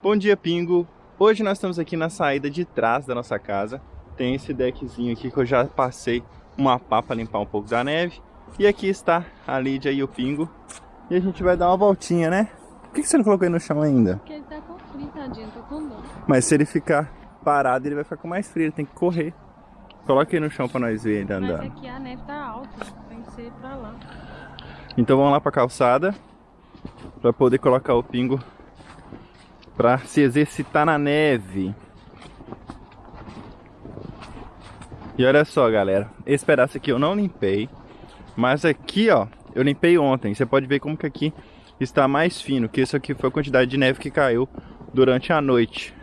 Bom dia, Pingo! Hoje nós estamos aqui na saída de trás da nossa casa. Tem esse deckzinho aqui que eu já passei uma pá para limpar um pouco da neve. E aqui está a Lídia e o Pingo. E a gente vai dar uma voltinha, né? Por que você não colocou ele no chão ainda? Porque ele tá com frio, tadinho, tô com dor. Mas se ele ficar parado, ele vai ficar com mais frio, ele tem que correr. Coloca ele no chão para nós ver ele andando. Mas aqui a neve tá alta, tem que ser pra lá. Então vamos lá para a calçada para poder colocar o Pingo para se exercitar na neve. E olha só, galera, esse pedaço aqui eu não limpei, mas aqui, ó, eu limpei ontem. Você pode ver como que aqui está mais fino, que isso aqui foi a quantidade de neve que caiu durante a noite.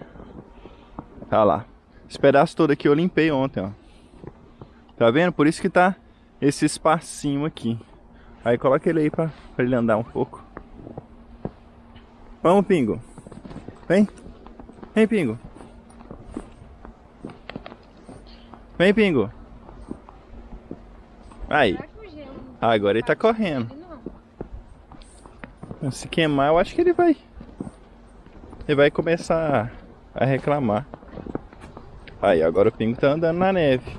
Tá lá. Esse pedaço todo aqui eu limpei ontem, ó. Tá vendo? Por isso que tá esse espacinho aqui. Aí coloca ele aí pra, pra ele andar um pouco. Vamos, Pingo. Vem. Vem, Pingo. Vem, Pingo. Aí. Agora ele tá correndo. Se queimar, eu acho que ele vai... Ele vai começar a reclamar. Aí, agora o Pingo tá andando na neve.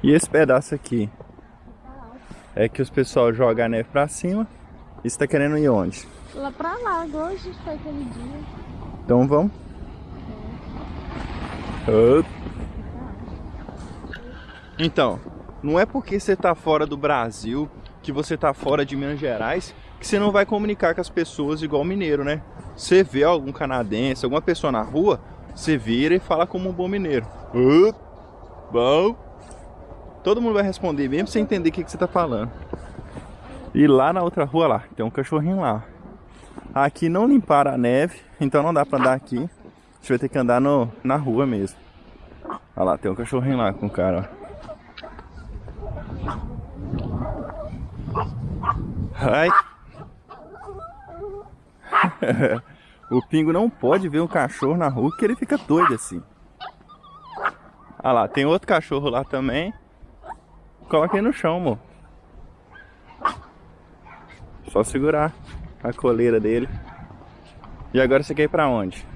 E esse pedaço aqui? É que os pessoal jogam a neve pra cima. E você tá querendo ir onde? Lá pra lá, igual a gente foi aquele dia. Então vamos. É. Então, não é porque você tá fora do Brasil, que você tá fora de Minas Gerais, que você não vai comunicar com as pessoas igual mineiro, né? Você vê algum canadense, alguma pessoa na rua, você vira e fala como um bom mineiro. Uh, bom. Todo mundo vai responder, mesmo sem entender o que, que você tá falando. E lá na outra rua lá, tem um cachorrinho lá. Aqui não limparam a neve, então não dá pra andar aqui. A gente vai ter que andar no, na rua mesmo. Olha lá, tem um cachorrinho lá com o cara, ó. Ai. o Pingo não pode ver um cachorro na rua que ele fica doido assim. Olha lá, tem outro cachorro lá também. Coloca aí no chão, amor. Só segurar a coleira dele. E agora você quer ir pra onde?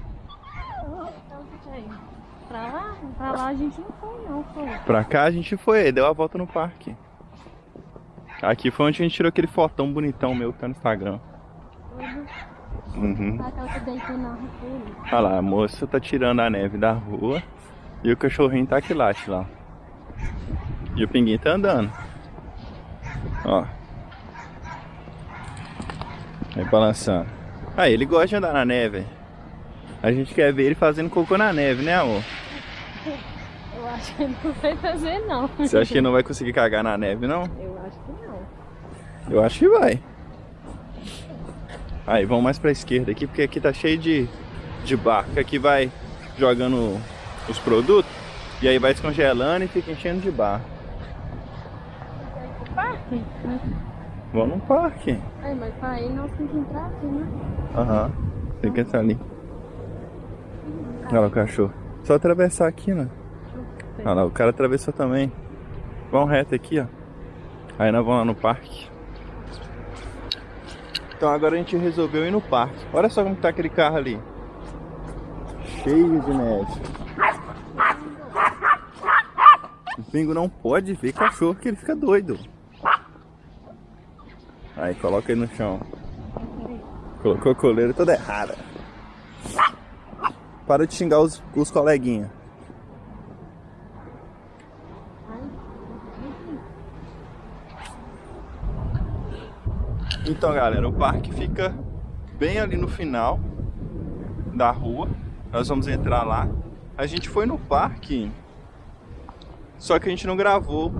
Pra lá? Pra lá a gente não foi não, foi. Pra cá a gente foi, deu a volta no parque. Aqui foi onde a gente tirou aquele fotão bonitão meu que tá no Instagram. Uhum. Olha lá, a moça tá tirando a neve da rua e o cachorrinho tá aqui lá, lá. E o pinguim tá andando. Ó. Vai balançando. Aí, ele gosta de andar na neve. A gente quer ver ele fazendo cocô na neve, né, amor? Eu acho que ele não vai fazer, não. Você acha que ele não vai conseguir cagar na neve, não? Eu acho que não. Eu acho que vai. Aí, vamos mais pra esquerda aqui, porque aqui tá cheio de, de barco. Aqui vai jogando os produtos, e aí vai descongelando e fica enchendo de barco. Parque? Vamos no parque. Ai, mas pra ir nós temos que entrar aqui, né? Aham, tem que entrar ali. Olha lá o cachorro. Só atravessar aqui, né? Olha lá, o cara atravessou também. Vamos reto aqui, ó. Aí nós vamos lá no parque. Então agora a gente resolveu ir no parque. Olha só como tá aquele carro ali. Cheio de neve. O Pingo não pode ver cachorro que ele fica doido. Aí, coloca ele no chão. Colocou a coleira toda errada. Para de xingar os, os coleguinhas. Então, galera, o parque fica bem ali no final da rua. Nós vamos entrar lá. A gente foi no parque, só que a gente não gravou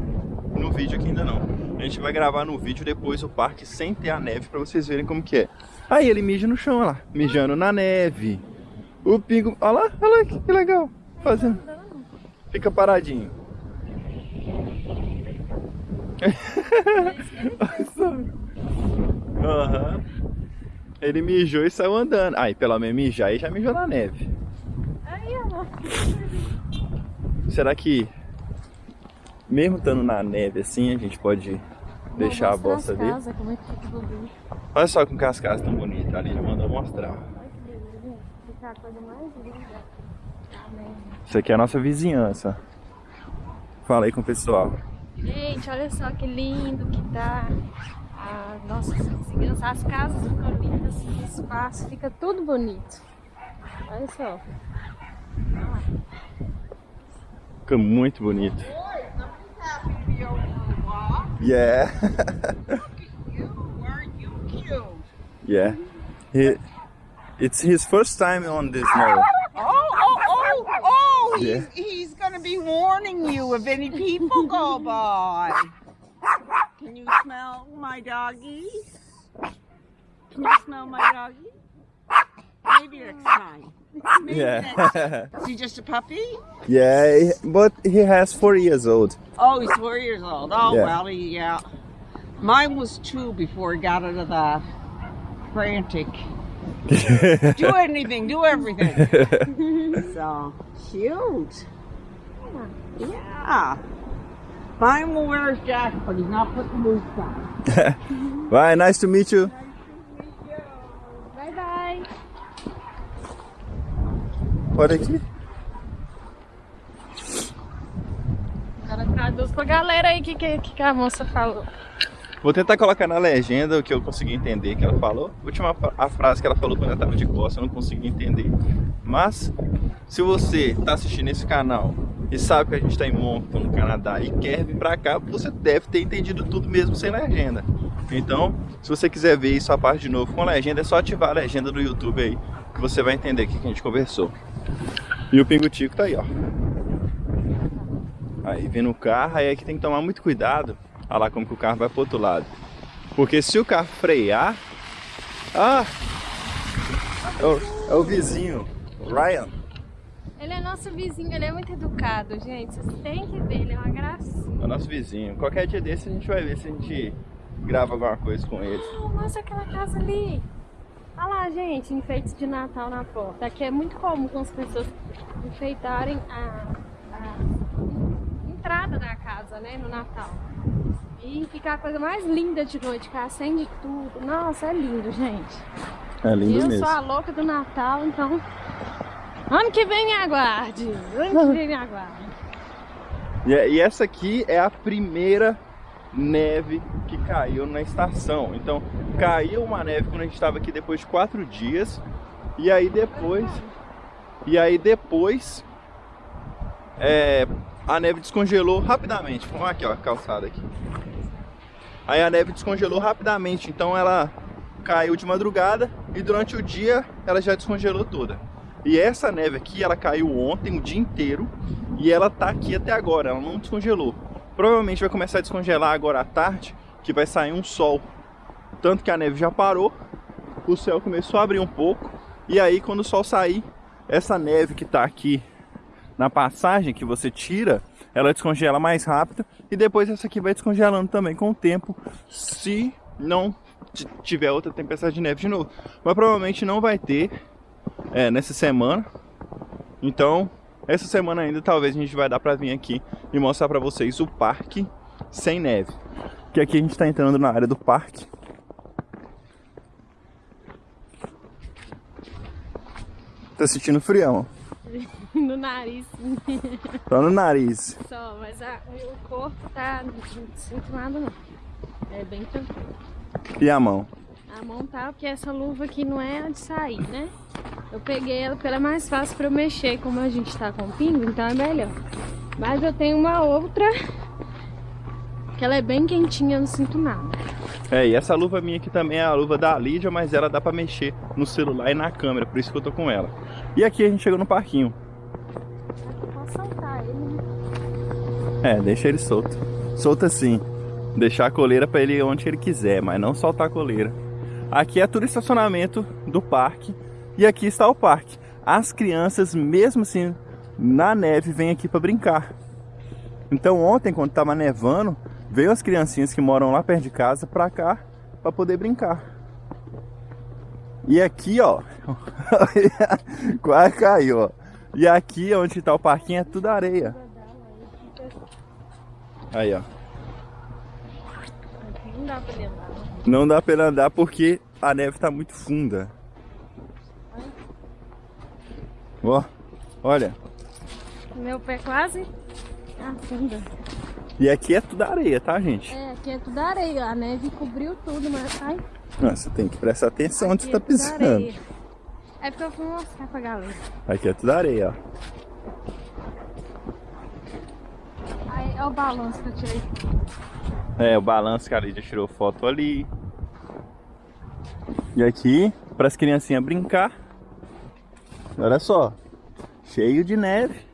no vídeo aqui ainda não. A gente vai gravar no vídeo depois o parque sem ter a neve pra vocês verem como que é. Aí ele mija no chão, olha lá. Mijando na neve. O pingo... Olha lá, olha lá, que legal. Fazendo... Fica paradinho. uhum. Ele mijou e saiu andando. Aí, pelo menos mijar e já mijou na neve. Aí, amor. Será mesmo estando na neve assim, a gente pode deixar a bosta. Casa, como é que fica Olha só como que as casas estão bonitas ali, já mandou mostrar. Fica a coisa mais linda. Isso aqui é a nossa vizinhança. Fala aí com o pessoal. Gente, olha só que lindo que tá a nossa vizinhança. As casas ficam lindas, o espaço fica tudo bonito. Olha só. Fica muito bonito. Yeah. yeah. He, it's his first time on this snow. Oh, oh, oh, oh! He's, Yeah. he's gonna be warning you if any people go by. Can you smell my doggy? Can you smell my doggy? Maybe next time. Maybe next time. Yeah. Is he just a puppy? yeah, but he has four years old. Oh, he's four years old. Oh, Yeah. well, he, yeah. Mine was two before he got out of the frantic. Do anything, do everything. so, cute. Yeah. Mine will wear his jacket, but he's not putting boots on. Bye, nice to meet you. Pode aqui. Agora traduz pra galera aí o que, que, que a moça falou. Vou tentar colocar na legenda o que eu consegui entender que ela falou. A última a frase que ela falou quando ela estava de costas, eu não consegui entender. Mas, se você está assistindo esse canal e sabe que a gente está em Moncton, no Canadá, e quer vir para cá, você deve ter entendido tudo mesmo sem legenda. Então, se você quiser ver isso a parte de novo com legenda, é só ativar a legenda do YouTube aí, que você vai entender o que a gente conversou. E o Pingutico tá aí, ó. Aí, vem no carro, aí é que tem que tomar muito cuidado. Olha lá como que o carro vai pro outro lado. Porque se o carro frear... Ah! É o, é o vizinho, o Ryan. Ele é nosso vizinho, ele é muito educado, gente. Vocês têm que ver, ele é uma gracinha. É o nosso vizinho. Qualquer dia desse a gente vai ver se a gente grava alguma coisa com ele. Oh, mostra aquela casa ali. Olha lá, gente, enfeites de Natal na porta. Aqui é muito comum as pessoas enfeitarem a, a entrada da casa, né, no Natal. E fica a coisa mais linda de noite, que acende tudo. Nossa, é lindo, gente. É lindo eu mesmo. sou a louca do Natal, então... Ano que vem me aguarde. Ano que vem me aguarde. E, e essa aqui é a primeira neve que caiu na estação. Então, caiu uma neve quando a gente estava aqui depois de quatro dias. E aí depois. E aí depois. é, a neve descongelou rapidamente. Vamos aqui, ó, a calçada aqui. Aí a neve descongelou rapidamente. Então ela caiu de madrugada e durante o dia ela já descongelou toda. E essa neve aqui, ela caiu ontem o dia inteiro e ela tá aqui até agora, ela não descongelou. Provavelmente vai começar a descongelar agora à tarde, que vai sair um sol. Tanto que a neve já parou, o céu começou a abrir um pouco, e aí quando o sol sair, essa neve que tá aqui na passagem que você tira, ela descongela mais rápido e depois essa aqui vai descongelando também com o tempo, se não tiver outra tempestade de neve de novo. Mas provavelmente não vai ter é, nessa semana. Então, essa semana ainda talvez a gente vai dar pra vir aqui e mostrar pra vocês o parque sem neve. Que aqui a gente tá entrando na área do parque. Tá sentindo frião, No nariz, só no nariz. só. Mas a- o corpo tá... Não sinto nada, não. É bem tranquilo. E a mão? A mão tá, porque essa luva aqui não é a de sair, né? Eu peguei ela porque ela é mais fácil pra eu mexer, como a gente tá com pingo, então é melhor. Mas eu tenho uma outra que ela é bem quentinha, eu não sinto nada. É, e essa luva minha aqui também é a luva da Lídia, mas ela dá pra mexer no celular e na câmera, por isso que eu tô com ela. E aqui a gente chegou no parquinho. É, deixa ele solto. Solta sim. Deixar a coleira pra ele onde ele quiser, mas não soltar a coleira. Aqui é tudo estacionamento do parque e aqui está o parque. As crianças, mesmo assim, na neve, vêm aqui para brincar. Então ontem, quando estava nevando, veio as criancinhas que moram lá perto de casa pra cá para poder brincar. E aqui, ó, quase caiu, ó. E aqui onde está o parquinho é tudo areia. Aí, ó. Aqui não dá pra ele andar. né? Não dá pra ele andar porque a neve tá muito funda. Ó, olha. Meu pé quase afunda. E aqui é tudo areia, tá, gente? É, aqui é tudo areia. A neve cobriu tudo, mas... Ai, Nossa, tem que prestar atenção onde aqui você tá é pisando. areia. É porque eu fui mostrar pra galera. Aqui é tudo areia, ó. Aí, olha o balanço que eu tirei. É, o balanço que a Lídia tirou foto ali. E aqui, para as criancinhas brincar. Olha só, cheio de neve.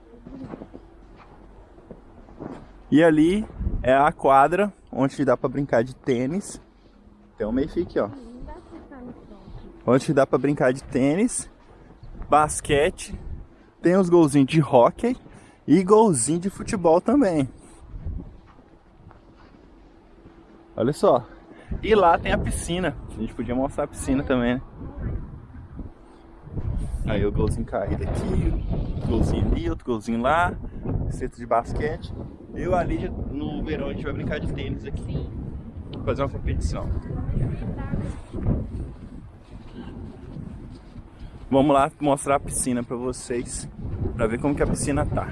E ali é a quadra onde dá para brincar de tênis. Tem um meio aqui, ó. Onde dá para brincar de tênis, basquete, tem os golzinhos de hóquei e golzinho de futebol também. Olha só. E lá tem a piscina. A gente podia mostrar a piscina também, né? Aí o golzinho caído aqui, golzinho ali, outro golzinho lá, centro de basquete. Eu ali no verão a gente vai brincar de tênis aqui. Fazer uma competição. Vamos lá mostrar a piscina pra vocês, pra ver como que a piscina tá.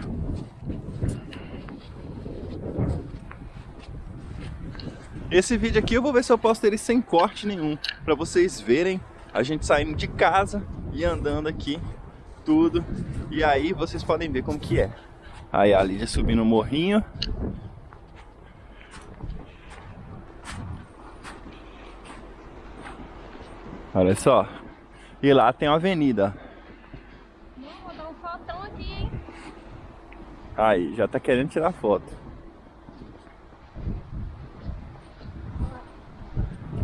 Esse vídeo aqui eu vou ver se eu posto ele sem corte nenhum, pra vocês verem a gente saindo de casa e andando aqui, tudo. E aí vocês podem ver como que é. Aí a Lídia subindo o morrinho. Olha só. E lá tem uma avenida. Vou dar um fotão aqui, hein? Aí, já tá querendo tirar foto.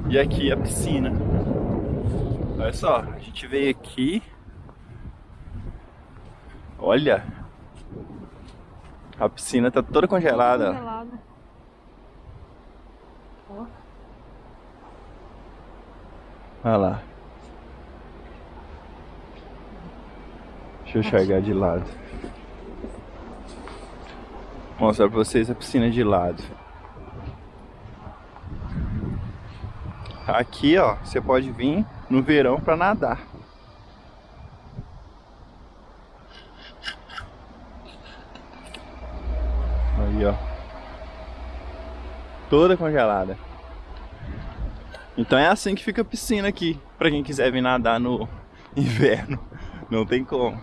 E aqui a piscina. Olha só, a gente veio aqui. Olha. A piscina tá toda congelada. ó. Congelada. Ó. Olha lá. Deixa eu enxergar de lado. Vou mostrar pra vocês a piscina de lado. Aqui, ó, você pode vir no verão pra nadar. Aí, ó. Toda congelada. Então é assim que fica a piscina aqui, pra quem quiser vir nadar no inverno. Não tem como.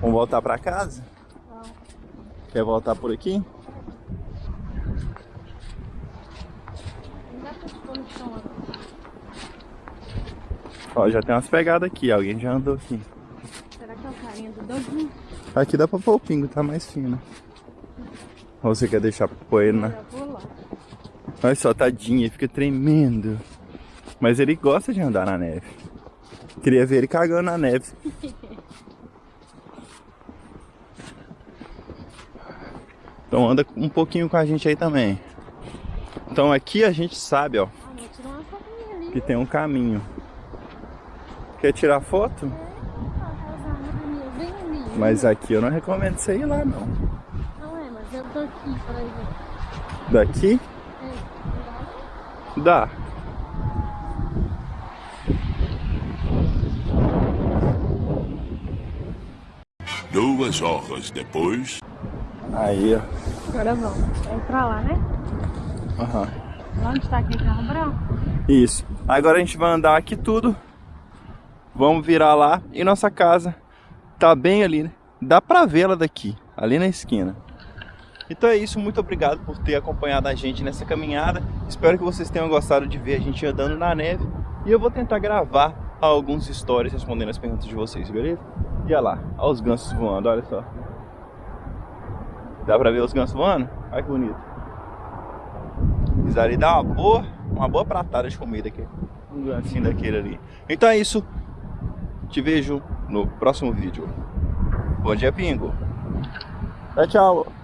Vamos voltar pra casa? Quer voltar por aqui? Ó, já tem umas pegadas aqui, alguém já andou aqui. Será que é o carinha do Doguinho? Aqui dá pra pôr o pingo, tá mais fino. Ou você quer deixar ele, né? Olha só, tadinho, ele fica tremendo. Mas ele gosta de andar na neve. Queria ver ele cagando na neve. Então anda um pouquinho com a gente aí também. Então aqui a gente sabe, ó, Ah, que tem um caminho. Quer tirar foto? Árvores bem ali. Mas aqui eu não recomendo você ir lá. Não é, mas eu tô aqui, por exemplo. Daqui É, dá. Duas horas depois. Aí, ó. agora vamos. Vamos pra lá, né? Aham. Lá onde tá aquele carro branco? Isso. Agora a gente vai andar aqui tudo. Vamos virar lá. E nossa casa tá bem ali, né? Dá pra vê-la daqui, ali na esquina. Então é isso, muito obrigado por ter acompanhado a gente nessa caminhada. Espero que vocês tenham gostado de ver a gente andando na neve. E eu vou tentar gravar alguns stories respondendo as perguntas de vocês, beleza? E olha lá, olha os gansos voando, olha só. Dá pra ver os gansos voando? Olha que bonito. Isso ali dá uma boa, uma boa pratada de comida aqui. Um gancinho daquele ali. Então é isso. Te vejo no próximo vídeo. Bom dia, Pingo. Tchau, tchau.